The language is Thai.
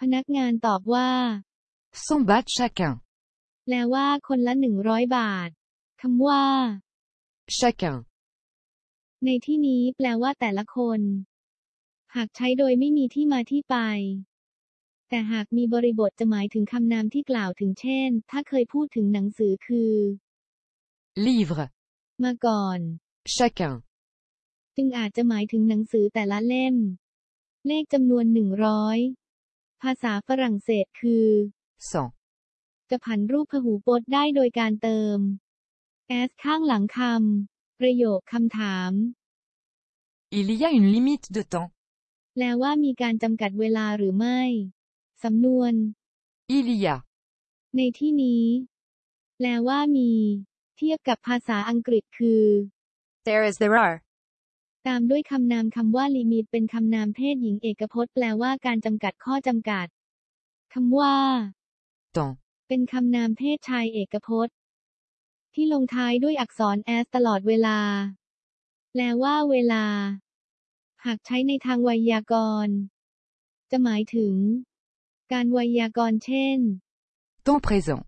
พนักงานตอบว่า 100 bahts chacun. แปลว่าคนละหนึ่งร้อยบาทคำว่า Chacun. ในที่นี้แปลว่าแต่ละคน หากใช้โดยไม่มีที่มาที่ไป แต่หากมีบริบทจะหมายถึงคำนามที่กล่าวถึงเช่น ถ้าเคยพูดถึงหนังสือคือ Livre. มาก่อน Chacun. จึงอาจจะหมายถึงหนังสือแต่ละเล่ม เลขจำนวนหนึ่งร้อย ภาษาฝรั่งเศสคือ 100. จะผันรูปพหูพจน์ได้โดยการเติม s ข้างหลังคำประโยคคำถาม Il y a une limite de temps. แปลว่ามีการจำกัดเวลาหรือไม่ สำนวน Il y a. ในที่นี้ แปลว่ามี เทียบกับภาษาอังกฤษคือ There is there are. ตามด้วยคำนามคำว่าลิมิตเป็นคำนามเพศหญิงเอกพจน์แปลว่าการจำกัดข้อจำกัดคำว่า Temps. เป็นคำนามเพศชายเอกพจน์ ที่ลงท้ายด้วยอักษร s ตลอดเวลา แปลว่าเวลา หากใช้ในทางไวยากรณ์ จะหมายถึง การไวยากรณ์เช่น Temps présent.